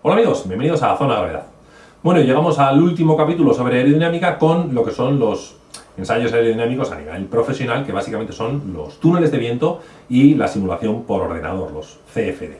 Hola amigos, bienvenidos a Zona Gravedad. Bueno, llegamos al último capítulo sobre aerodinámica con lo que son los ensayos aerodinámicos a nivel profesional, que básicamente son los túneles de viento y la simulación por ordenador, los CFD.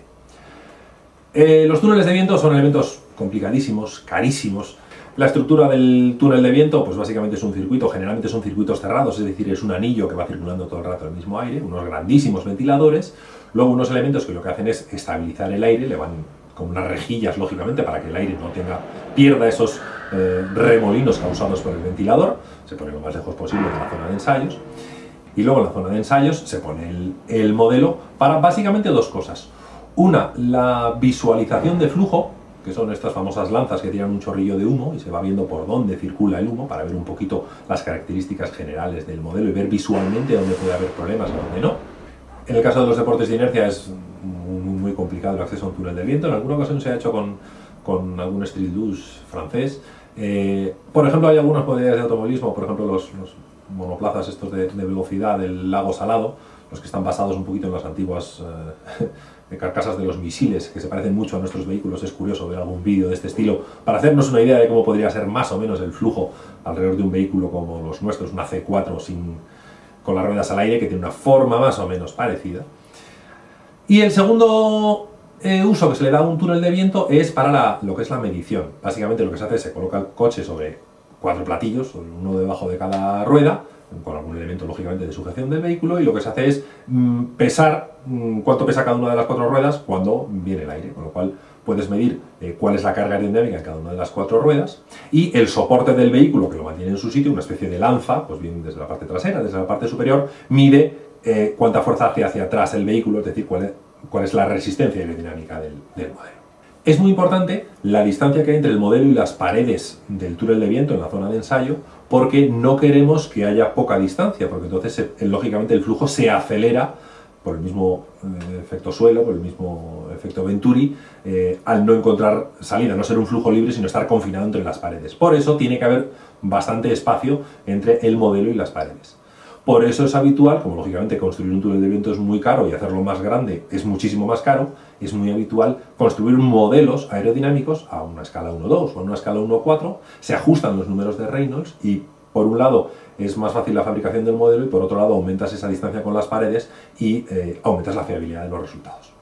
Eh, los túneles de viento son elementos complicadísimos, carísimos. La estructura del túnel de viento, pues básicamente es un circuito, generalmente son circuitos cerrados, es decir, es un anillo que va circulando todo el rato el mismo aire, unos grandísimos ventiladores, luego unos elementos que lo que hacen es estabilizar el aire, le van con unas rejillas, lógicamente, para que el aire no tenga, pierda esos eh, remolinos causados por el ventilador, se pone lo más lejos posible de la zona de ensayos, y luego en la zona de ensayos se pone el, el modelo para básicamente dos cosas. Una, la visualización de flujo, que son estas famosas lanzas que tiran un chorrillo de humo y se va viendo por dónde circula el humo para ver un poquito las características generales del modelo y ver visualmente dónde puede haber problemas y dónde no. En el caso de los deportes de inercia es complicado el acceso a un túnel de viento. En alguna ocasión se ha hecho con, con algún street douche francés. Eh, por ejemplo, hay algunas modalidades de automovilismo, por ejemplo, los, monoplazas estos de, velocidad del lago Salado, los que están basados un poquito en las antiguas eh, carcasas de los misiles, que se parecen mucho a nuestros vehículos. Es curioso ver algún vídeo de este estilo para hacernos una idea de cómo podría ser más o menos el flujo alrededor de un vehículo como los nuestros, una C4 sin, con las ruedas al aire, que tiene una forma más o menos parecida. Y el segundo eh, uso que se le da a un túnel de viento es para lo que es la medición. Básicamente lo que se hace es se coloca el coche sobre cuatro platillos, uno debajo de cada rueda, con algún elemento lógicamente de sujeción del vehículo, y lo que se hace es mm, pesar mm, cuánto pesa cada una de las cuatro ruedas cuando viene el aire, con lo cual puedes medir eh, cuál es la carga aerodinámica en cada una de las cuatro ruedas, y el soporte del vehículo que lo mantiene en su sitio, una especie de lanza, pues bien desde la parte trasera, desde la parte superior, mide eh, cuánta fuerza hace hacia atrás el vehículo, es decir, cuál es, la resistencia aerodinámica del, del, modelo. Es muy importante la distancia que hay entre el modelo y las paredes del túnel de viento en la zona de ensayo, porque no queremos que haya poca distancia, porque entonces, eh, lógicamente, el flujo se acelera por el mismo eh, efecto suelo, por el mismo efecto Venturi, al no encontrar salida, no ser un flujo libre, sino estar confinado entre las paredes. Por eso tiene que haber bastante espacio entre el modelo y las paredes. Por eso es habitual, como lógicamente construir un túnel de viento es muy caro y hacerlo más grande es muchísimo más caro, es muy habitual construir modelos aerodinámicos a una escala 1.2 o a una escala 1.4, se ajustan los números de Reynolds y por un lado es más fácil la fabricación del modelo y por otro lado aumentas esa distancia con las paredes y eh, aumentas la fiabilidad de los resultados.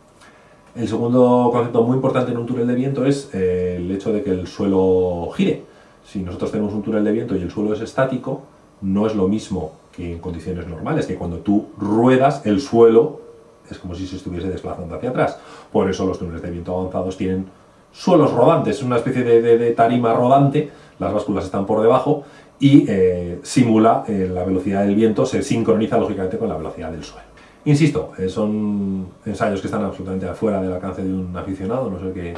El segundo concepto muy importante en un túnel de viento es eh, el hecho de que el suelo gire. Si nosotros tenemos un túnel de viento y el suelo es estático, no es lo mismo que en condiciones normales, que cuando tú ruedas el suelo es como si se estuviese desplazando hacia atrás. Por eso los túneles de viento avanzados tienen suelos rodantes, una especie de, tarima rodante, las básculas están por debajo y eh, simula eh, la velocidad del viento, se sincroniza lógicamente con la velocidad del suelo. Insisto, eh, son ensayos que están absolutamente afuera del alcance de un aficionado, no sé que,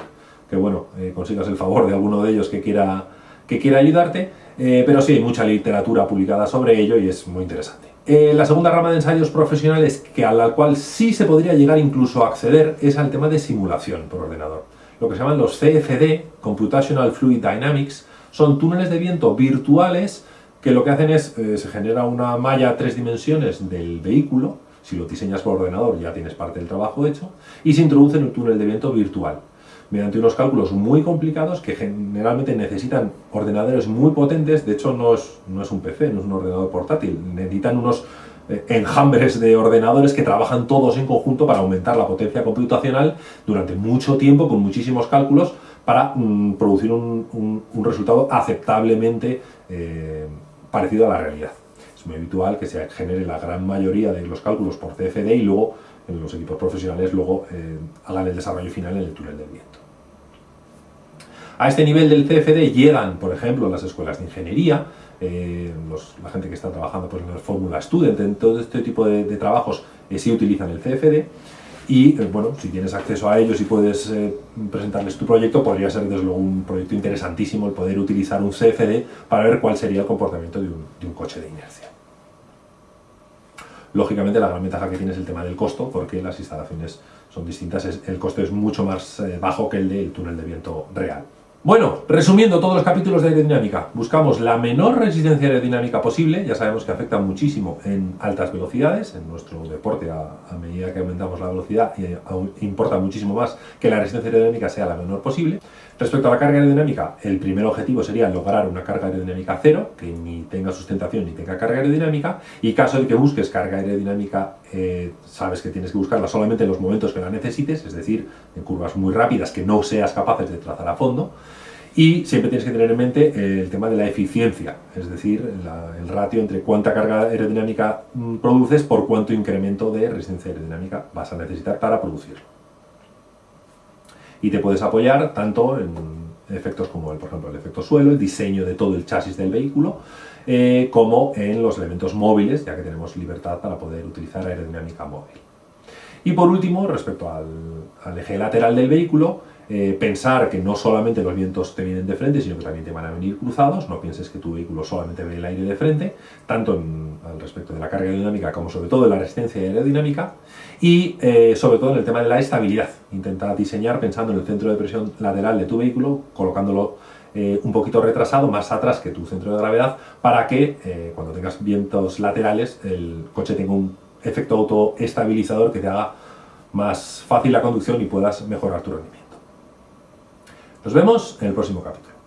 que bueno, consigas el favor de alguno de ellos que quiera, que quiera ayudarte, eh, pero sí hay mucha literatura publicada sobre ello y es muy interesante. Eh, la segunda rama de ensayos profesionales que a la cual sí se podría llegar incluso a acceder es al tema de simulación por ordenador. Lo que se llaman los CFD, Computational Fluid Dynamics, son túneles de viento virtuales que lo que hacen es, eh, se genera una malla tres dimensiones del vehículo, si lo diseñas por ordenador ya tienes parte del trabajo hecho, y se introduce en un túnel de viento virtual mediante unos cálculos muy complicados que generalmente necesitan ordenadores muy potentes, de hecho no es, no es un PC, no es un ordenador portátil, necesitan unos eh, enjambres de ordenadores que trabajan todos en conjunto para aumentar la potencia computacional durante mucho tiempo con muchísimos cálculos para mm, producir un, resultado aceptablemente eh, parecido a la realidad. Es muy habitual que se genere la gran mayoría de los cálculos por CFD y luego los equipos profesionales luego eh, hagan el desarrollo final en el túnel del viento. A este nivel del CFD llegan, por ejemplo, las escuelas de ingeniería, eh, la gente que está trabajando pues, en el Fórmula Student, en todo este tipo de, trabajos eh, sí utilizan el CFD y bueno, si tienes acceso a ellos y puedes presentarles tu proyecto, podría ser desde luego un proyecto interesantísimo el poder utilizar un CFD para ver cuál sería el comportamiento de un coche de inercia. Lógicamente la gran ventaja que tiene es el tema del costo, porque las instalaciones son distintas, el costo es mucho más eh, bajo que el del túnel de viento real. Bueno, resumiendo todos los capítulos de aerodinámica, buscamos la menor resistencia aerodinámica posible, ya sabemos que afecta muchísimo en altas velocidades, en nuestro deporte a, medida que aumentamos la velocidad y importa muchísimo más que la resistencia aerodinámica sea la menor posible. Respecto a la carga aerodinámica, el primer objetivo sería lograr una carga aerodinámica cero, que ni tenga sustentación ni tenga carga aerodinámica, y caso de que busques carga aerodinámica, eh, sabes que tienes que buscarla solamente en los momentos que la necesites, es decir, en curvas muy rápidas que no seas capaces de trazar a fondo, y siempre tienes que tener en mente eh, el tema de la eficiencia, es decir, el ratio entre cuánta carga aerodinámica mm, produces por cuánto incremento de resistencia aerodinámica vas a necesitar para producirlo. Y te puedes apoyar tanto en efectos como, el, por ejemplo, el efecto suelo, el diseño de todo el chasis del vehículo, eh, como en los elementos móviles, ya que tenemos libertad para poder utilizar aerodinámica móvil. Y por último, respecto al, eje lateral del vehículo, eh, pensar que no solamente los vientos te vienen de frente, sino que también te van a venir cruzados, no pienses que tu vehículo solamente ve el aire de frente, tanto al respecto de la carga aerodinámica como sobre todo de la resistencia aerodinámica, y eh, sobre todo en el tema de la estabilidad. Intenta diseñar pensando en el centro de presión lateral de tu vehículo, colocándolo eh, un poquito retrasado, más atrás que tu centro de gravedad, para que cuando tengas vientos laterales el coche tenga un efecto autoestabilizador que te haga más fácil la conducción y puedas mejorar tu rendimiento. Nos vemos en el próximo capítulo.